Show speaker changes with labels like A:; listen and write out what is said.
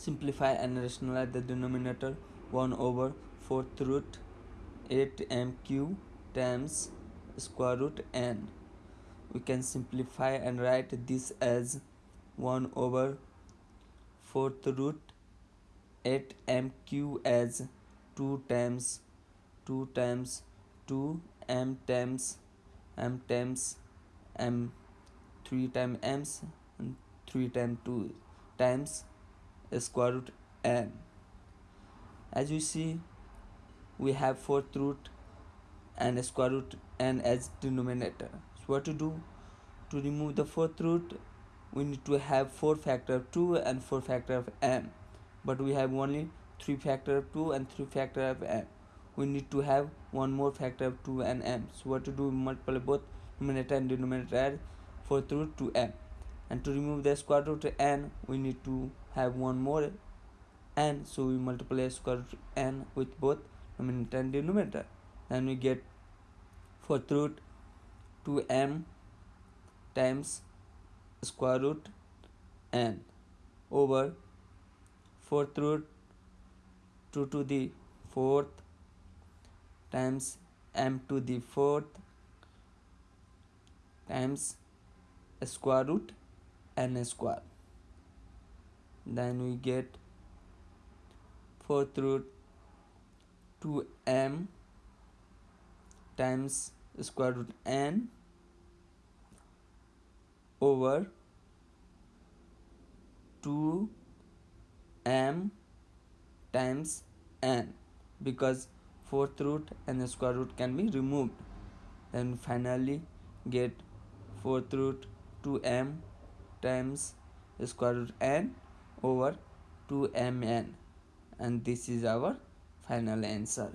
A: simplify and rationalize the denominator 1 over 4th root 8mq times square root n. We can simplify and write this as 1 over 4th root 8mq as 2 times 2 times 2 m times m times m 3 times m's and 3 times 2 times square root n. As you see we have fourth root and square root n as denominator. So what to do? To remove the fourth root we need to have 4 factor of 2 and 4 factor of m but we have only 3 factor of 2 and 3 factor of m we need to have one more factor of 2 and m so what to do? Multiply both numerator and denominator add fourth root to m and to remove the square root n we need to have one more n. So we multiply square root n with both numerator and denominator. Then we get fourth root 2m times square root n over fourth root 2 to the fourth times m to the fourth times square root n square. Then we get fourth root 2m times square root n over 2m times n because fourth root and the square root can be removed. Then finally get fourth root 2m times square root n over 2mn and this is our final answer